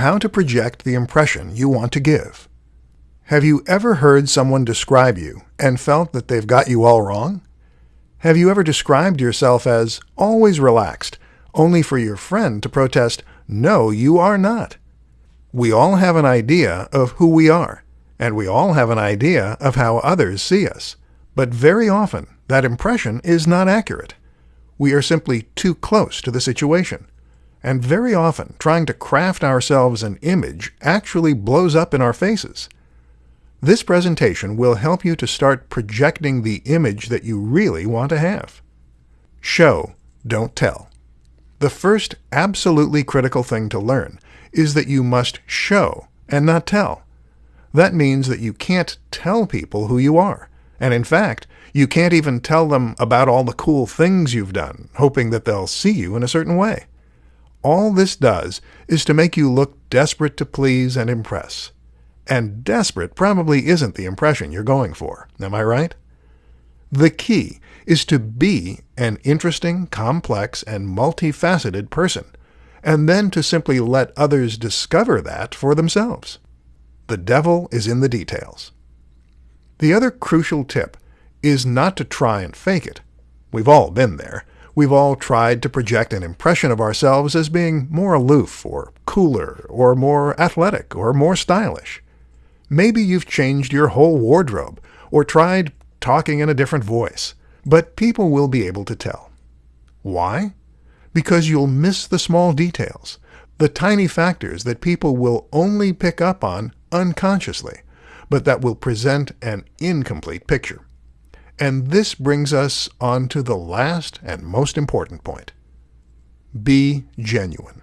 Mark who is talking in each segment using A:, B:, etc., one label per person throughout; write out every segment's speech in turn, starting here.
A: how to project the impression you want to give. Have you ever heard someone describe you and felt that they've got you all wrong? Have you ever described yourself as always relaxed, only for your friend to protest, no, you are not? We all have an idea of who we are, and we all have an idea of how others see us. But very often, that impression is not accurate. We are simply too close to the situation. And very often, trying to craft ourselves an image actually blows up in our faces. This presentation will help you to start projecting the image that you really want to have. Show, don't tell. The first absolutely critical thing to learn is that you must show and not tell. That means that you can't tell people who you are. And in fact, you can't even tell them about all the cool things you've done, hoping that they'll see you in a certain way. All this does is to make you look desperate to please and impress. And desperate probably isn't the impression you're going for. Am I right? The key is to be an interesting, complex, and multifaceted person, and then to simply let others discover that for themselves. The devil is in the details. The other crucial tip is not to try and fake it. We've all been there. We've all tried to project an impression of ourselves as being more aloof, or cooler, or more athletic, or more stylish. Maybe you've changed your whole wardrobe or tried talking in a different voice, but people will be able to tell. Why? Because you'll miss the small details, the tiny factors that people will only pick up on unconsciously, but that will present an incomplete picture. And this brings us on to the last and most important point. Be genuine.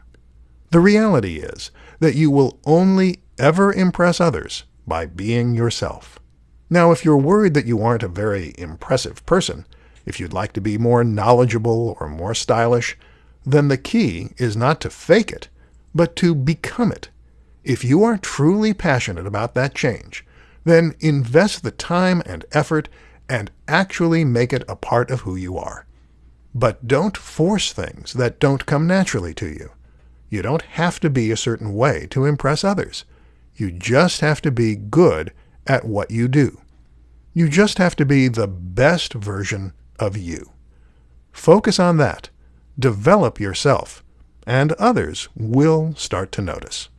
A: The reality is that you will only ever impress others by being yourself. Now, if you're worried that you aren't a very impressive person, if you'd like to be more knowledgeable or more stylish, then the key is not to fake it, but to become it. If you are truly passionate about that change, then invest the time and effort and actually make it a part of who you are. But don't force things that don't come naturally to you. You don't have to be a certain way to impress others. You just have to be good at what you do. You just have to be the best version of you. Focus on that. Develop yourself, and others will start to notice.